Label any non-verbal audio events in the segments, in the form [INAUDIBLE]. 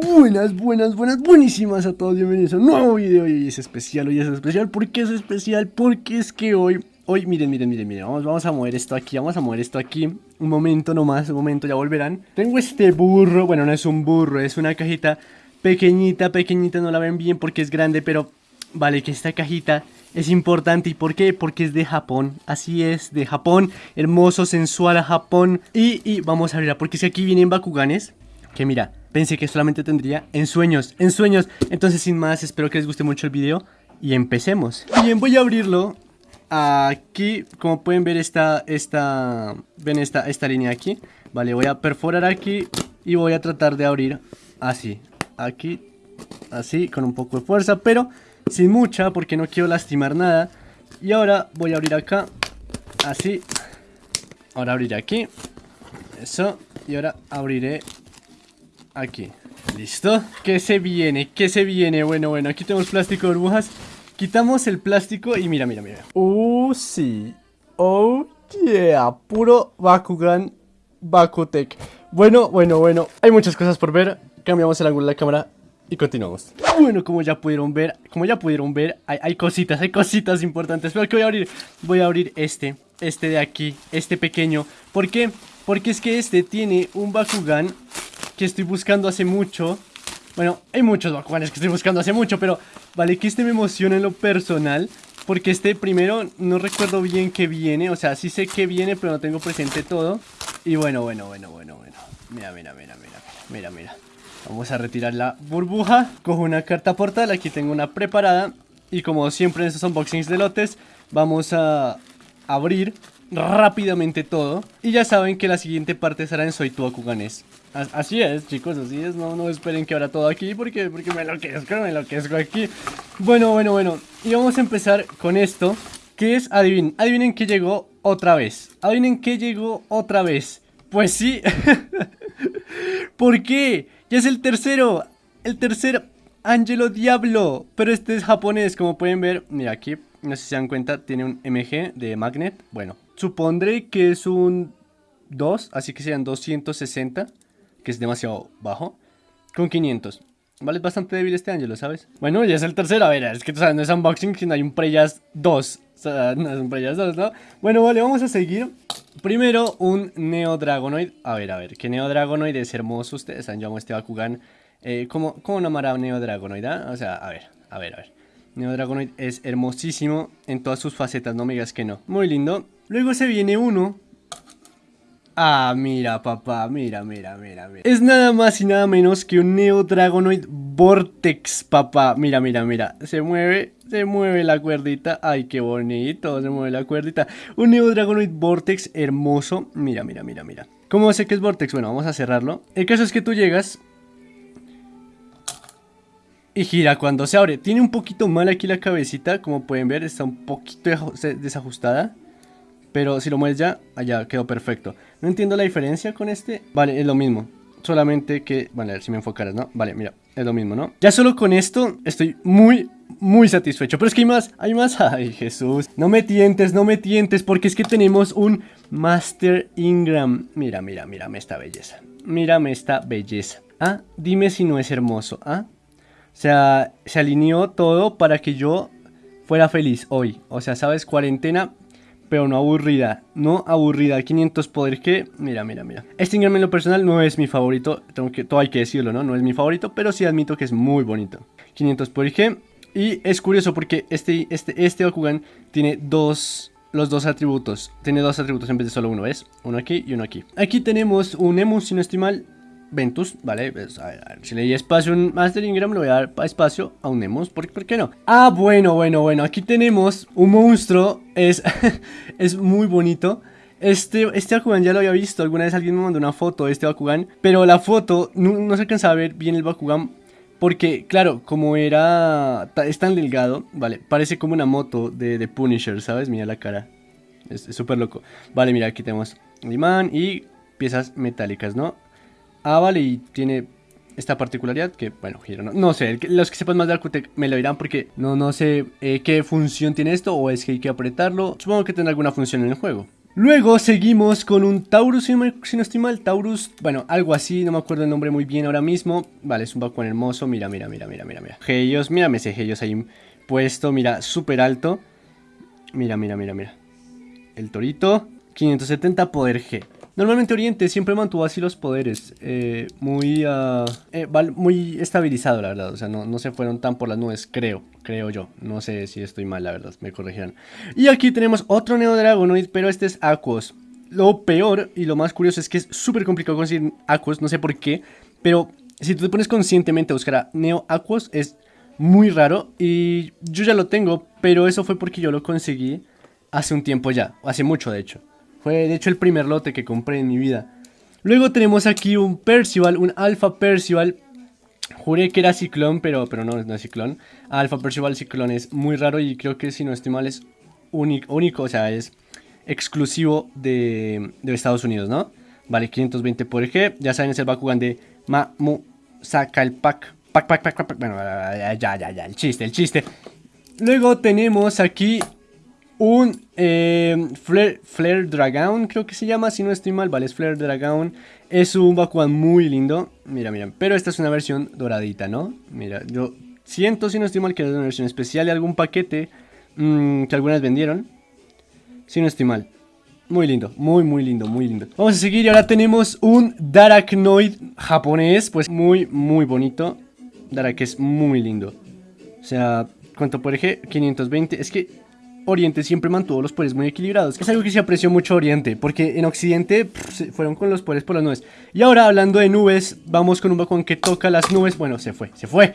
Buenas, buenas, buenas, buenísimas a todos, bienvenidos a un nuevo video y es especial, hoy es especial, ¿por qué es especial? Porque es que hoy, hoy, miren, miren, miren, miren, vamos, vamos a mover esto aquí, vamos a mover esto aquí, un momento nomás, un momento, ya volverán Tengo este burro, bueno, no es un burro, es una cajita pequeñita, pequeñita, no la ven bien porque es grande, pero vale, que esta cajita es importante, ¿y por qué? Porque es de Japón, así es, de Japón, hermoso, sensual a Japón Y, y vamos a abrirla, porque si aquí vienen Bakuganes, que mira pensé que solamente tendría en sueños, en sueños. Entonces sin más, espero que les guste mucho el video y empecemos. Bien, voy a abrirlo. Aquí, como pueden ver esta, esta, ven esta, esta línea aquí. Vale, voy a perforar aquí y voy a tratar de abrir así. Aquí, así, con un poco de fuerza, pero sin mucha porque no quiero lastimar nada. Y ahora voy a abrir acá, así. Ahora abriré aquí. Eso. Y ahora abriré Aquí. ¿Listo? ¿Qué se viene? ¿Qué se viene? Bueno, bueno, aquí tenemos plástico de burbujas. Quitamos el plástico y mira, mira, mira. Oh, sí. Oh, yeah. Puro Bakugan Bakutech. Bueno, bueno, bueno. Hay muchas cosas por ver. Cambiamos el ángulo de la cámara y continuamos. Bueno, como ya pudieron ver, como ya pudieron ver, hay, hay, cositas, hay cositas importantes. Pero que voy a abrir, voy a abrir este, este de aquí, este pequeño. ¿Por qué? Porque es que este tiene un Bakugan que estoy buscando hace mucho. Bueno, hay muchos Bakuganes que estoy buscando hace mucho, pero vale que este me emociona en lo personal. Porque este primero no recuerdo bien qué viene, o sea, sí sé qué viene, pero no tengo presente todo. Y bueno, bueno, bueno, bueno, bueno. Mira, mira, mira, mira, mira, mira. Vamos a retirar la burbuja. Cojo una carta portal, aquí tengo una preparada. Y como siempre en estos unboxings de lotes, vamos a abrir rápidamente todo. Y ya saben que la siguiente parte será en Soy tu Bakuganes. Así es, chicos, así es. No, no esperen que ahora todo aquí porque, porque me enloquezco, me enloquezco aquí. Bueno, bueno, bueno. Y vamos a empezar con esto. Que es, adivinen, adivinen que llegó otra vez. Adivinen que llegó otra vez. Pues sí. [LAUGHS] ¿Por qué? Ya es el tercero. El tercer Angelo Diablo. Pero este es japonés, como pueden ver. Mira, aquí, no sé si se dan cuenta, tiene un MG de Magnet. Bueno, supondré que es un 2, así que serían 260 que es demasiado bajo, con 500. Vale, es bastante débil este lo ¿sabes? Bueno, ya es el tercero, a ver, es que tú sabes, no es unboxing, sino hay un Preyas 2. O sea, no es un Preyas 2, ¿no? Bueno, vale, vamos a seguir. Primero, un Neo Dragonoid. A ver, a ver, que Neo Dragonoid es hermoso. Ustedes saben, yo amo este Bakugan. Eh, ¿cómo, ¿Cómo nombrar a Neo Dragonoid? Ah? O sea, a ver, a ver, a ver. Neo Dragonoid es hermosísimo en todas sus facetas, no me digas que no. Muy lindo. Luego se viene uno Ah, mira, papá, mira, mira, mira, mira. Es nada más y nada menos que un Neo Dragonoid Vortex, papá. Mira, mira, mira. Se mueve, se mueve la cuerdita. Ay, qué bonito, se mueve la cuerdita. Un Neo Dragonoid Vortex hermoso. Mira, mira, mira, mira. ¿Cómo sé que es Vortex? Bueno, vamos a cerrarlo. El caso es que tú llegas y gira cuando se abre. Tiene un poquito mal aquí la cabecita, como pueden ver, está un poquito desajustada. Pero si lo mueves ya, allá quedó perfecto. No entiendo la diferencia con este. Vale, es lo mismo. Solamente que... Vale, a ver si me enfocaras, ¿no? Vale, mira, es lo mismo, ¿no? Ya solo con esto estoy muy, muy satisfecho. Pero es que hay más, hay más. [LAUGHS] Ay, Jesús. No me tientes, no me tientes, porque es que tenemos un Master Ingram. Mira, mira, mírame esta belleza. Mírame esta belleza. Ah, dime si no es hermoso, ¿ah? O sea, se alineó todo para que yo fuera feliz hoy. O sea, ¿sabes? Cuarentena pero no aburrida, no aburrida, 500 poder que, mira, mira, mira. Este Ingram en lo personal no es mi favorito, tengo que, todo hay que decirlo, ¿no? No es mi favorito, pero sí admito que es muy bonito. 500 poder que, y es curioso porque este, este, este Bakugan tiene dos, los dos atributos, tiene dos atributos en vez de solo uno, ¿ves? Uno aquí y uno aquí. Aquí tenemos un Emu, si no estoy mal, Ventus, ¿vale? Pues, a ver, si le di espacio a un Master Ingram, le voy a dar espacio a un Nemus, ¿por, ¿por, qué no? Ah, bueno, bueno, bueno, aquí tenemos un monstruo, es, [LAUGHS] es muy bonito. Este, este Bakugan ya lo había visto, alguna vez alguien me mandó una foto de este Bakugan, pero la foto no, se alcanza a ver bien el Bakugan porque, claro, como era, es tan delgado, vale, parece como una moto de, Punisher, ¿sabes? Mira la cara, es súper loco. Vale, mira, aquí tenemos imán y piezas metálicas, ¿no? Vale, y tiene esta particularidad que, bueno, giro, no, no sé, los que sepan más de Arcutec me lo dirán porque no, no sé eh, qué función tiene esto o es que hay que apretarlo. Supongo que tendrá alguna función en el juego. Luego seguimos con un Taurus, si no, estoy mal, Taurus, bueno, algo así, no me acuerdo el nombre muy bien ahora mismo. Vale, es un Bakugan hermoso, mira, mira, mira, mira, mira, mira. Geios, mírame ese Geios ahí puesto, mira, súper alto. Mira, mira, mira, mira. El torito, 570 poder G. Normalmente Oriente siempre mantuvo así los poderes, eh, muy, uh, muy estabilizado la verdad, o sea, no, no, se fueron tan por las nubes, creo, creo yo, no sé si estoy mal la verdad, me corregirán. Y aquí tenemos otro Neo Dragonoid, pero este es Aquos. Lo peor y lo más curioso es que es súper complicado conseguir Aquos, no sé por qué, pero si tú te pones conscientemente a buscar a Neo Aquos es muy raro y yo ya lo tengo, pero eso fue porque yo lo conseguí hace un tiempo ya, hace mucho de hecho. Fue de hecho el primer lote que compré en mi vida. Luego tenemos aquí un Percival, un Alpha Percival. Juré que era Ciclón, pero, pero no, no es Ciclón. Alpha Percival Ciclón es muy raro y creo que si no estoy mal es único, único o sea, es exclusivo de, de, Estados Unidos, ¿no? Vale, 520 por G. Ya saben, es el Bakugan de Mamu saca el pack. Pack, pack, pack, pack. Bueno, ya, ya, ya, el chiste, el chiste. Luego tenemos aquí un eh, Flare, Dragon, creo que se llama, si no estoy mal, vale, es Flare Dragon. Es un Bakugan muy lindo, mira, mira, pero esta es una versión doradita, ¿no? Mira, yo siento, si no estoy mal, que es una versión especial de algún paquete mm, que algunas vendieron. Si no estoy mal. Muy lindo, muy muy lindo, muy lindo Vamos a seguir y ahora tenemos un Darachnoid japonés Pues muy muy bonito Darak es muy lindo O sea, ¿cuánto por eje? 520 Es que Oriente siempre mantuvo los poderes muy equilibrados. Es algo que se apreció mucho Oriente, porque en Occidente fueron con los poderes por las nubes. Y ahora hablando de nubes, vamos con un Bakugan que toca las nubes. Bueno, se fue, se fue.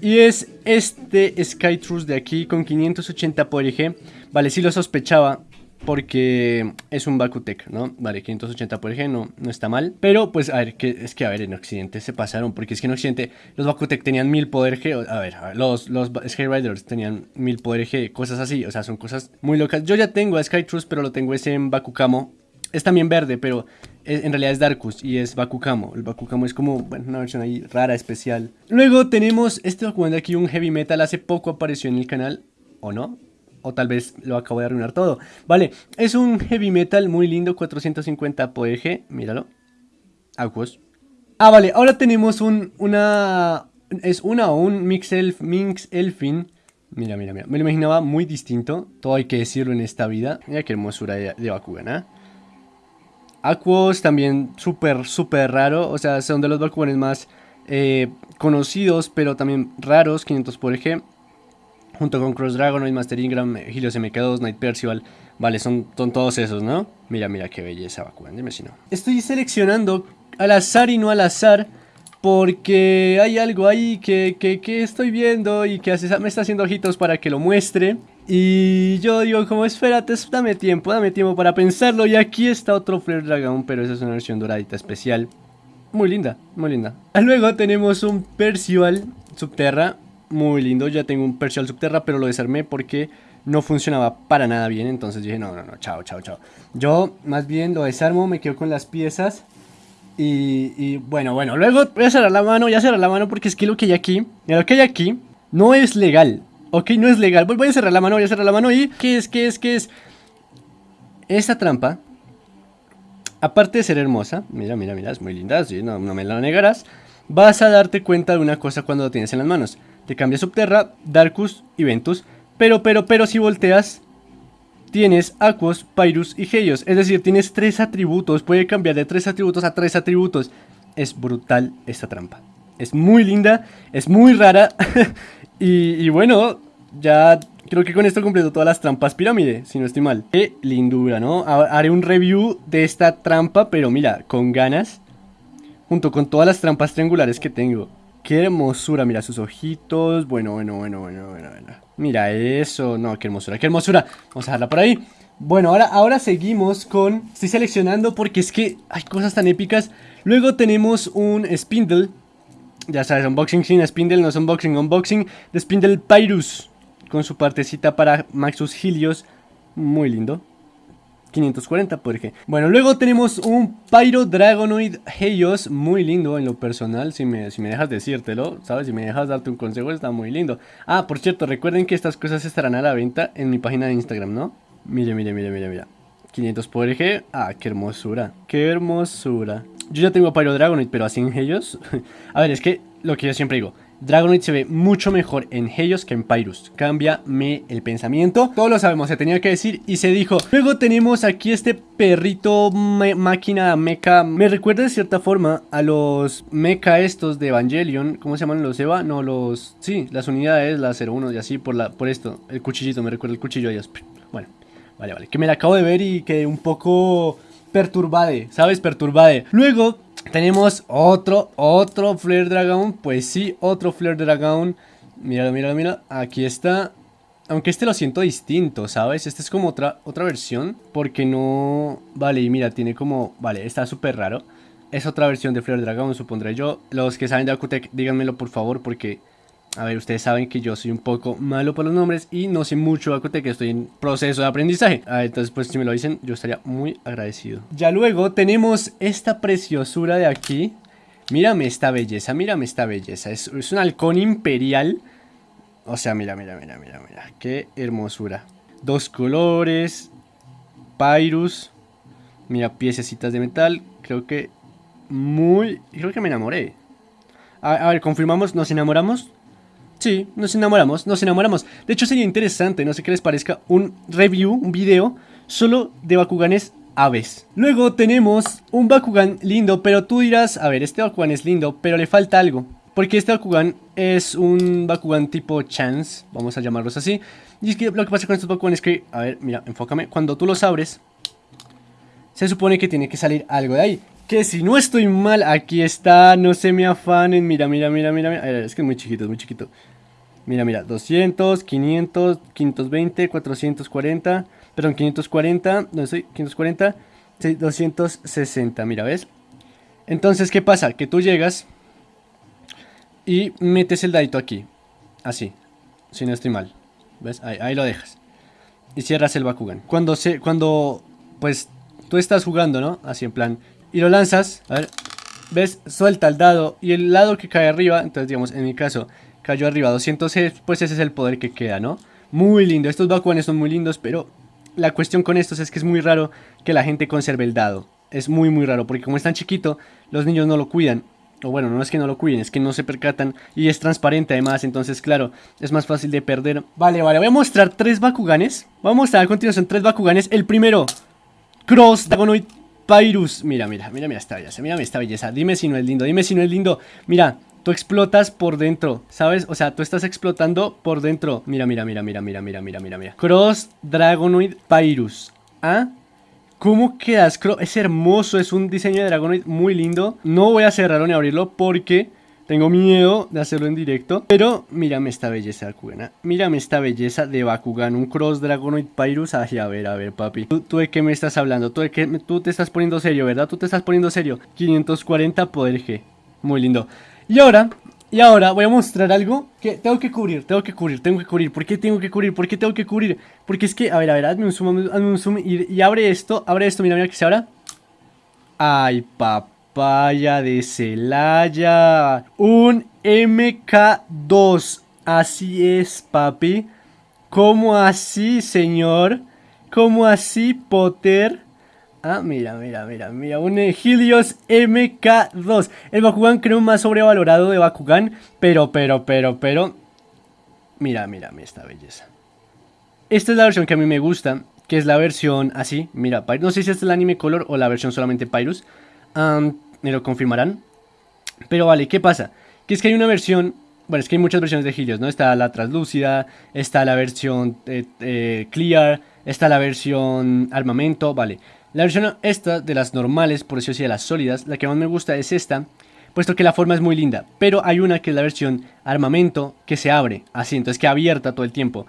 Y es este Skytrus de aquí con 580 poder G. Vale, sí lo sospechaba, porque es un Bakutec, ¿no? Vale, 580 por ejemplo, no, no está mal. Pero, pues, a ver, que, es que, a ver, en Occidente se pasaron, porque es que en Occidente los Bakutec tenían 1000 poder G, a ver, los, los Riders tenían 1000 poder G, cosas así, o sea, son cosas muy locas. Yo ya tengo a Skytrus, pero lo tengo ese en Bakukamo. Es también verde, pero en realidad es Darkus y es Bakukamo. El Bakukamo es como, bueno, una versión ahí rara, especial. Luego tenemos este de aquí, un Heavy Metal, hace poco apareció en el canal, ¿o no? O tal vez lo acabo de arruinar todo. Vale, es un heavy metal muy lindo, 450 G, míralo. Aquos. Ah, vale, ahora tenemos un, una, es una o un Mix, Elf, Minx Elfin. Mira, mira, mira, me lo imaginaba muy distinto, todo hay que decirlo en esta vida. Mira qué hermosura de, de Bakugan, ¿eh? Aquos también súper, súper raro, o sea, son de los Bakuganes más eh, conocidos, pero también raros, 500 por G junto con Cross Dragonoid, Master Ingram, Helios MK2, Night Percival. Vale, son, son todos esos, ¿no? Mira, mira qué belleza, Bakugan, dime si no. Estoy seleccionando al azar y no al azar porque hay algo ahí que, que, estoy viendo y que hace, me está haciendo ojitos para que lo muestre. Y yo digo como espérate, dame tiempo, dame tiempo para pensarlo. Y aquí está otro Flare Dragon, pero esa es una versión doradita especial. Muy linda, muy linda. Luego tenemos un Percival Subterra, muy lindo. Ya tengo un Percial Subterra, pero lo desarmé porque no funcionaba para nada bien. Entonces dije, no, no, no, chao, chao, chao. Yo más bien lo desarmo, me quedo con las piezas. Y, bueno, bueno, luego voy a cerrar la mano, voy a cerrar la mano porque es que lo que hay aquí, lo que hay aquí no es legal. Ok, no es legal. Voy, a cerrar la mano, voy a cerrar la mano y... ¿Qué es? ¿Qué es? ¿Qué es? Esta trampa, aparte de ser hermosa, mira, mira, mira, es muy linda, sí, no, no me la negarás, vas a darte cuenta de una cosa cuando lo tienes en las manos. Te cambia Subterra, Darkus y Ventus. Pero, pero, pero si volteas, tienes Aquos, Pyrus y Heios. Es decir, tienes tres atributos. Puede cambiar de tres atributos a tres atributos. Es brutal esta trampa. Es muy linda, es muy rara. [LAUGHS] y, bueno, ya creo que con esto completo todas las trampas pirámide, si no estoy mal. Qué lindura, ¿no? Haré un review de esta trampa, pero mira, con ganas. Junto con todas las trampas triangulares que tengo. Qué hermosura, mira sus ojitos. Bueno, bueno, bueno, bueno, bueno, Mira eso. No, qué hermosura, qué hermosura. Vamos a dejarla por ahí. Bueno, ahora, ahora seguimos con... Estoy seleccionando porque es que hay cosas tan épicas. Luego tenemos un Spindle. Ya sabes, unboxing sin Spindle, no es unboxing, unboxing de Spindle Pyrus. Con su partecita para Maxus Helios. Muy lindo. 540 por ejemplo. Bueno, luego tenemos un Pyro Dragonoid Heios, muy lindo en lo personal, si me, si me dejas decírtelo, ¿sabes? Si me dejas darte un consejo, está muy lindo. Ah, por cierto, recuerden que estas cosas estarán a la venta en mi página de Instagram, ¿no? Mire, mire, mire, mire, mire. 500 poder G. Ah, qué hermosura. Qué hermosura. Yo ya tengo Pyro Dragonite, pero así en ellos. [LAUGHS] a ver, es que lo que yo siempre digo. Dragonite se ve mucho mejor en Helios que en Pyrus. Cámbiame el pensamiento. Todos lo sabemos, se tenía que decir y se dijo. Luego tenemos aquí este perrito máquina mecha. Me recuerda de cierta forma a los mecha estos de Evangelion. ¿Cómo se llaman los Eva? No, los... Sí, las unidades, la 01 y así por, la, por esto. El cuchillito, me recuerda el cuchillo ellos. Bueno, vale, vale. Que me la acabo de ver y que un poco perturbade, ¿sabes? Perturbade. Luego tenemos otro, otro Flare Dragon. Pues sí, otro Flare Dragon. Mira, mira, mira. Aquí está. Aunque este lo siento distinto, ¿sabes? Este es como otra, otra versión. Porque no... Vale, y mira, tiene como... Vale, está súper raro. Es otra versión de Flare Dragon, supondré yo. Los que saben de Akutec, díganmelo por favor, porque a ver, ustedes saben que yo soy un poco malo por los nombres y no sé mucho de que estoy en proceso de aprendizaje. Ah, entonces, pues si me lo dicen, yo estaría muy agradecido. Ya luego tenemos esta preciosura de aquí. Mírame esta belleza, mírame esta belleza. Es, un halcón imperial. O sea, mira, mira, mira, mira, mira. Qué hermosura. Dos colores. Pyrus. Mira, piececitas de metal. Creo que muy... Creo que me enamoré. a ver, confirmamos, ¿nos enamoramos? Sí, nos enamoramos, nos enamoramos. De hecho sería interesante, no sé qué les parezca, un review, un video solo de Bakuganes aves. Luego tenemos un Bakugan lindo, pero tú dirás, a ver, este Bakugan es lindo, pero le falta algo. Porque este Bakugan es un Bakugan tipo Chance, vamos a llamarlos así. Y es que lo que pasa con estos Bakugan es que, a ver, mira, enfócame, cuando tú los abres, se supone que tiene que salir algo de ahí. Que si no estoy mal, aquí está, no se me afanen, mira, mira, mira, mira, mira. es que es muy chiquito, es muy chiquito. Mira, mira, 200, 500, 520, 440, perdón, 540, no sé, 540, 260, mira, ¿ves? Entonces, ¿qué pasa? Que tú llegas y metes el dadito aquí, así, si no estoy mal, ¿ves? Ahí, ahí lo dejas. Y cierras el Bakugan. Cuando, se, cuando, pues, tú estás jugando, ¿no? Así en plan, y lo lanzas, a ver, ¿ves? Suelta el dado y el lado que cae arriba, entonces digamos, en mi caso, cayó arriba 200, pues ese es el poder que queda, ¿no? Muy lindo, estos Bakuanes son muy lindos, pero la cuestión con estos es que es muy raro que la gente conserve el dado. Es muy muy raro, porque como es tan chiquito, los niños no lo cuidan. O bueno, no es que no lo cuiden, es que no se percatan y es transparente además, entonces claro, es más fácil de perder. Vale, vale, voy a mostrar tres Bakuganes. Vamos a mostrar a continuación tres Bakuganes. El primero, Cross Dragonoid Pyrus. Mira, mira, mira, mira esta belleza, mira esta belleza. Dime si no es lindo, dime si no es lindo. Mira, Tú explotas por dentro, ¿sabes? O sea, tú estás explotando por dentro. Mira, mira, mira, mira, mira, mira, mira, mira, mira. Cross Dragonoid Pyrus. ¿Ah? ¿Cómo quedas? Es hermoso, es un diseño de Dragonoid muy lindo. No voy a cerrarlo ni abrirlo porque tengo miedo de hacerlo en directo. Pero mírame esta belleza de Bakugan. Mírame esta belleza de Bakugan. Un Cross Dragonoid Pyrus. Ay, a ver, a ver, papi. ¿Tú, de qué me estás hablando? ¿Tú, de qué, tú te estás poniendo serio, ¿verdad? Tú te estás poniendo serio. 540 poder G. Muy lindo. Y ahora, y ahora voy a mostrar algo que tengo que cubrir, tengo que cubrir, tengo que cubrir. ¿Por qué tengo que cubrir? ¿Por qué tengo que cubrir? Porque es que, a ver, a ver, hazme un zoom, hazme un zoom y, abre esto, abre esto, mira, mira que se abra. Ay, papaya de Celaya. Un MK2. Así es, papi. ¿Cómo así, señor? ¿Cómo así, Potter? Ah, mira, mira, mira, mira, un Helios MK2 El Bakugan creo más sobrevalorado de Bakugan Pero, pero, pero, pero Mira, mira, mira esta belleza Esta es la versión que a mí me gusta Que es la versión así, mira, no sé si es el anime color o la versión solamente Pyrus Me lo confirmarán Pero vale, ¿qué pasa? Que es que hay una versión bueno, es que hay muchas versiones de Helios, ¿no? Está la translúcida, está la versión eh, eh, clear, está la versión armamento, vale. La versión esta de las normales, por decirlo así, de las sólidas, la que más me gusta es esta, puesto que la forma es muy linda. Pero hay una que es la versión armamento que se abre, así, entonces que abierta todo el tiempo.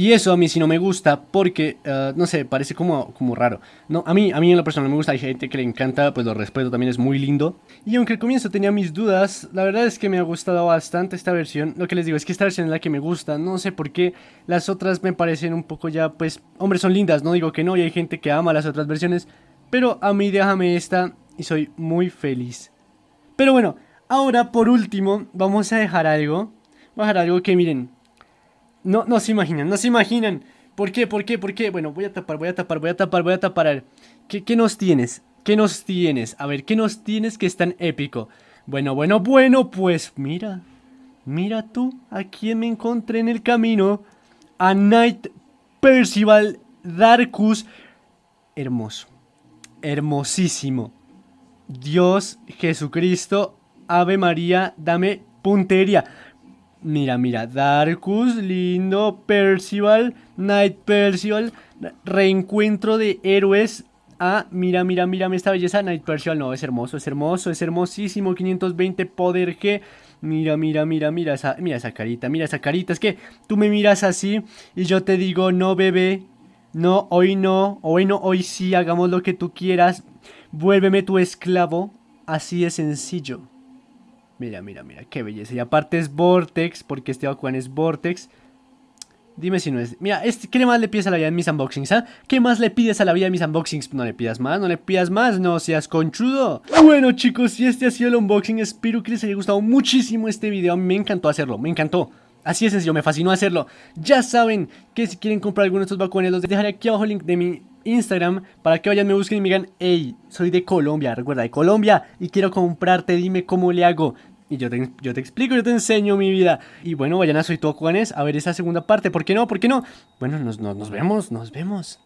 Y eso a mí sí no me gusta porque, eh, no sé, parece como, como raro. No, a mí, a mí en lo personal me gusta, hay gente que le encanta, pues lo respeto, también es muy lindo. Y aunque al comienzo tenía mis dudas, la verdad es que me ha gustado bastante esta versión. Lo que les digo es que esta versión es la que me gusta, no sé por qué. Las otras me parecen un poco ya, pues, hombre, son lindas, no digo que no, y hay gente que ama las otras versiones. Pero a mí déjame esta y soy muy feliz. Pero bueno, ahora por último vamos a dejar algo. Dejar algo que miren, no, no se imaginan, no se imaginan. ¿Por qué? ¿Por qué? ¿Por qué? Bueno, voy a tapar, voy a tapar, voy a tapar, voy a tapar. ¿qué, qué nos tienes? ¿Qué nos tienes? A ver, ¿qué nos tienes que es tan épico? Bueno, bueno, bueno, pues mira. Mira tú, a quién me encontré en el camino. A Knight Percival Darkus. Hermoso. Hermosísimo. Dios Jesucristo, Ave María, dame puntería. Mira, mira, Darkus, lindo, Percival, Knight Percival, reencuentro de héroes. Ah, mira, mira, mira esta belleza, Knight Percival, no, es hermoso, es hermoso, es hermosísimo, 520 poder G. Mira, mira, mira, mira mira esa carita, mira esa carita, es que tú me miras así y yo te digo, no bebé, no, hoy no, hoy no, hoy sí, hagamos lo que tú quieras, vuélveme tu esclavo, así de sencillo. Mira, mira, mira, qué belleza. Y aparte es Vortex, porque este Bakugan es Vortex. Dime si no es... Mira, este, ¿qué más le pides a la vida en mis unboxings, ah? ¿Qué más le pides a la vida en mis unboxings? No le pidas más, no le pidas más, no seas conchudo. Bueno, chicos, y este ha sido el unboxing. Espero que les haya gustado muchísimo este video. Me encantó hacerlo, me encantó. Así es sencillo, me fascinó hacerlo. Ya saben que si quieren comprar alguno de estos Bakuganes, los dejaré aquí abajo el link de mi Instagram para que vayan, me busquen y me digan, hey, soy de Colombia, recuerda, de Colombia y quiero comprarte, dime cómo le hago. Y yo te, explico, yo te enseño mi vida. Y bueno, vayan a Soy Todo a ver esa segunda parte. ¿Por qué no? ¿Por qué no? Bueno, nos, nos vemos, nos vemos.